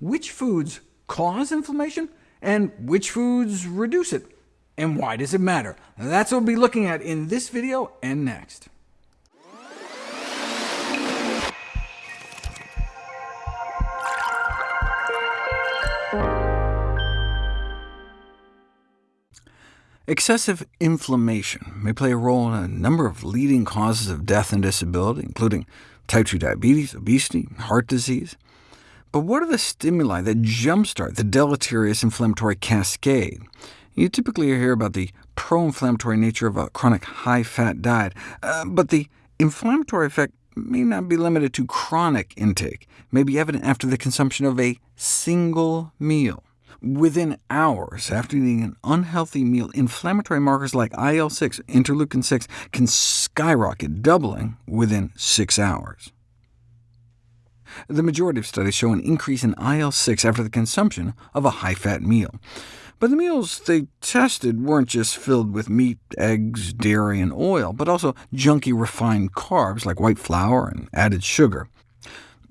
which foods cause inflammation, and which foods reduce it, and why does it matter? That's what we'll be looking at in this video and next. Excessive inflammation may play a role in a number of leading causes of death and disability, including type 2 diabetes, obesity, heart disease. But what are the stimuli that jumpstart the deleterious inflammatory cascade? You typically hear about the pro-inflammatory nature of a chronic high-fat diet, uh, but the inflammatory effect may not be limited to chronic intake, may be evident after the consumption of a single meal. Within hours after eating an unhealthy meal, inflammatory markers like IL-6, interleukin-6, can skyrocket, doubling within six hours. The majority of studies show an increase in IL-6 after the consumption of a high-fat meal. But the meals they tested weren't just filled with meat, eggs, dairy, and oil, but also junky refined carbs like white flour and added sugar.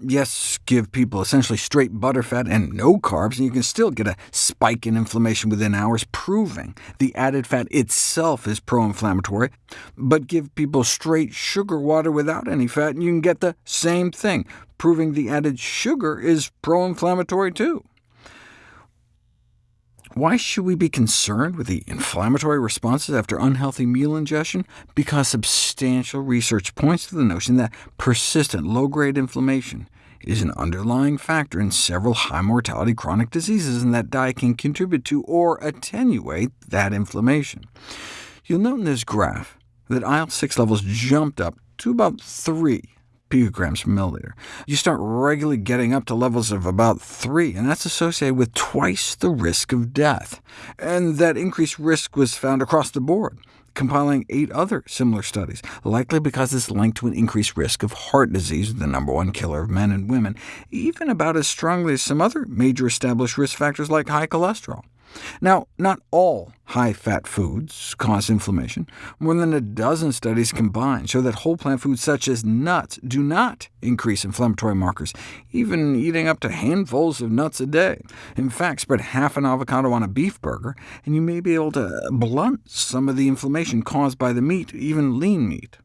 Yes, give people essentially straight butterfat and no carbs, and you can still get a spike in inflammation within hours, proving the added fat itself is pro-inflammatory. But give people straight sugar water without any fat, and you can get the same thing, proving the added sugar is pro-inflammatory too. Why should we be concerned with the inflammatory responses after unhealthy meal ingestion? Because substantial research points to the notion that persistent low-grade inflammation is an underlying factor in several high-mortality chronic diseases, and that diet can contribute to or attenuate that inflammation. You'll note in this graph that IL-6 levels jumped up to about 3 picograms per milliliter. You start regularly getting up to levels of about 3, and that's associated with twice the risk of death. And that increased risk was found across the board, compiling eight other similar studies, likely because it's linked to an increased risk of heart disease, the number one killer of men and women, even about as strongly as some other major established risk factors like high cholesterol. Now, not all high-fat foods cause inflammation. More than a dozen studies combined show that whole plant foods such as nuts do not increase inflammatory markers, even eating up to handfuls of nuts a day. In fact, spread half an avocado on a beef burger, and you may be able to blunt some of the inflammation caused by the meat, even lean meat.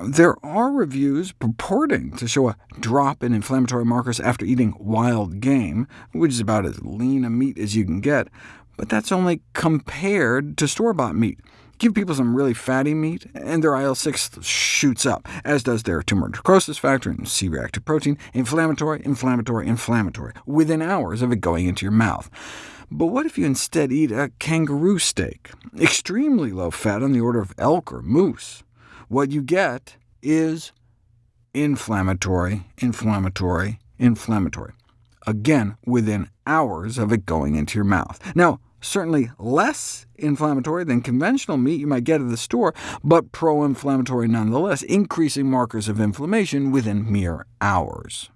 There are reviews purporting to show a drop in inflammatory markers after eating wild game, which is about as lean a meat as you can get, but that's only compared to store-bought meat. Give people some really fatty meat, and their IL-6 shoots up, as does their tumor necrosis factor and C-reactive protein, inflammatory, inflammatory, inflammatory, within hours of it going into your mouth. But what if you instead eat a kangaroo steak? Extremely low fat on the order of elk or moose what you get is inflammatory, inflammatory, inflammatory, again within hours of it going into your mouth. Now, certainly less inflammatory than conventional meat you might get at the store, but pro-inflammatory nonetheless, increasing markers of inflammation within mere hours.